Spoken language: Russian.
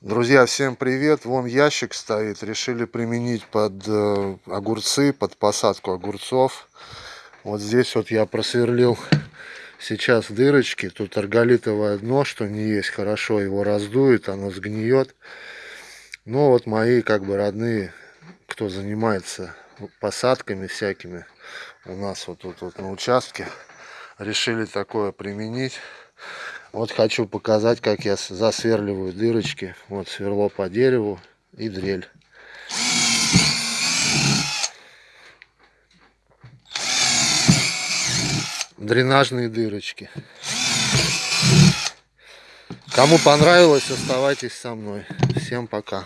Друзья, всем привет! Вон ящик стоит. Решили применить под э, огурцы, под посадку огурцов. Вот здесь вот я просверлил сейчас дырочки. Тут арголитовое дно, что не есть хорошо. Его раздует, оно сгниет. Ну вот мои как бы родные, кто занимается посадками всякими у нас вот тут вот на участке, решили такое применить. Вот хочу показать, как я засверливаю дырочки. Вот сверло по дереву и дрель. Дренажные дырочки. Кому понравилось, оставайтесь со мной. Всем пока.